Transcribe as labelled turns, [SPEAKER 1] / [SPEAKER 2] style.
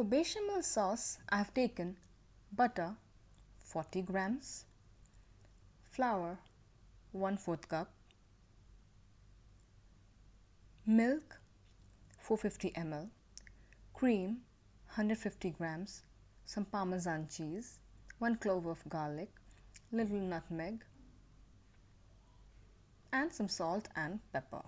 [SPEAKER 1] For bechamel sauce, I have taken. Butter 40 grams, flour 1 4th cup, milk 450 ml, cream 150 grams, some parmesan cheese, 1 clove of garlic, little nutmeg and some salt and pepper.